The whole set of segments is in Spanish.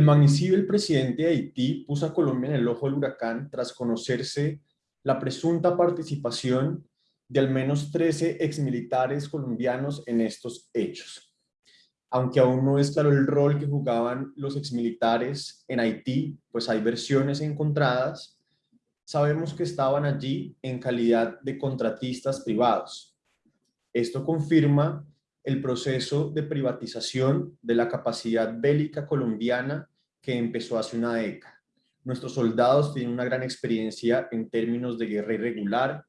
El magnicidio del presidente de Haití puso a Colombia en el ojo del huracán tras conocerse la presunta participación de al menos 13 exmilitares colombianos en estos hechos. Aunque aún no es claro el rol que jugaban los exmilitares en Haití, pues hay versiones encontradas, sabemos que estaban allí en calidad de contratistas privados. Esto confirma el proceso de privatización de la capacidad bélica colombiana que empezó hace una década. Nuestros soldados tienen una gran experiencia en términos de guerra irregular,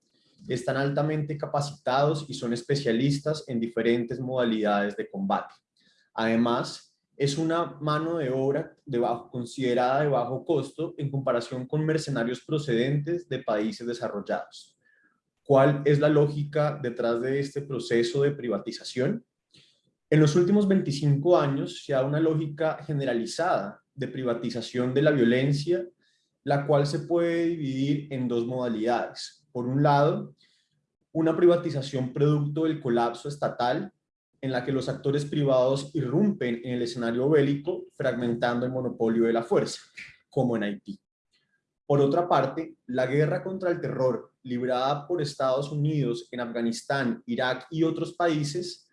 están altamente capacitados y son especialistas en diferentes modalidades de combate. Además, es una mano de obra de bajo, considerada de bajo costo en comparación con mercenarios procedentes de países desarrollados. ¿Cuál es la lógica detrás de este proceso de privatización? En los últimos 25 años se ha una lógica generalizada de privatización de la violencia, la cual se puede dividir en dos modalidades. Por un lado, una privatización producto del colapso estatal, en la que los actores privados irrumpen en el escenario bélico, fragmentando el monopolio de la fuerza, como en Haití. Por otra parte, la guerra contra el terror librada por Estados Unidos en Afganistán, Irak y otros países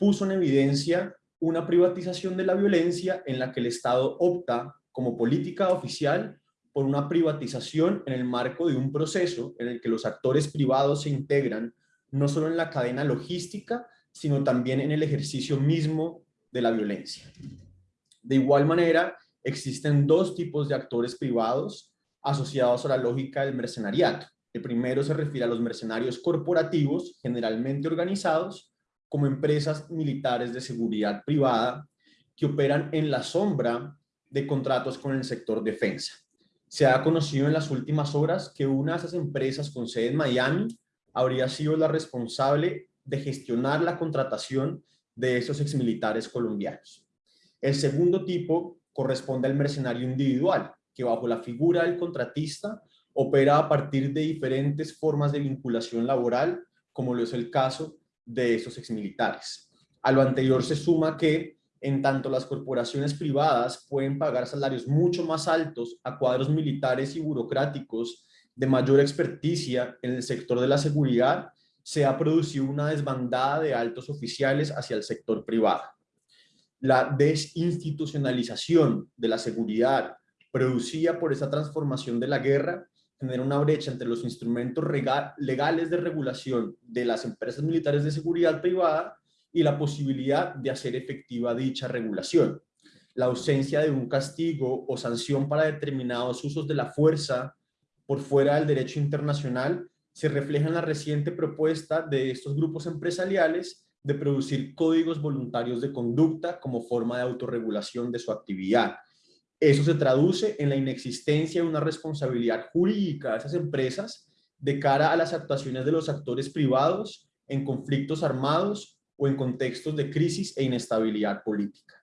puso en evidencia una privatización de la violencia en la que el Estado opta como política oficial por una privatización en el marco de un proceso en el que los actores privados se integran no solo en la cadena logística, sino también en el ejercicio mismo de la violencia. De igual manera, existen dos tipos de actores privados asociados a la lógica del mercenariato. El primero se refiere a los mercenarios corporativos, generalmente organizados, como empresas militares de seguridad privada que operan en la sombra de contratos con el sector defensa. Se ha conocido en las últimas horas que una de esas empresas con sede en Miami habría sido la responsable de gestionar la contratación de esos exmilitares colombianos. El segundo tipo corresponde al mercenario individual, que bajo la figura del contratista opera a partir de diferentes formas de vinculación laboral, como lo es el caso de esos exmilitares. A lo anterior se suma que, en tanto las corporaciones privadas pueden pagar salarios mucho más altos a cuadros militares y burocráticos de mayor experticia en el sector de la seguridad, se ha producido una desbandada de altos oficiales hacia el sector privado. La desinstitucionalización de la seguridad producida por esa transformación de la guerra tener una brecha entre los instrumentos legales de regulación de las empresas militares de seguridad privada y la posibilidad de hacer efectiva dicha regulación. La ausencia de un castigo o sanción para determinados usos de la fuerza por fuera del derecho internacional se refleja en la reciente propuesta de estos grupos empresariales de producir códigos voluntarios de conducta como forma de autorregulación de su actividad eso se traduce en la inexistencia de una responsabilidad jurídica de esas empresas de cara a las actuaciones de los actores privados en conflictos armados o en contextos de crisis e inestabilidad política.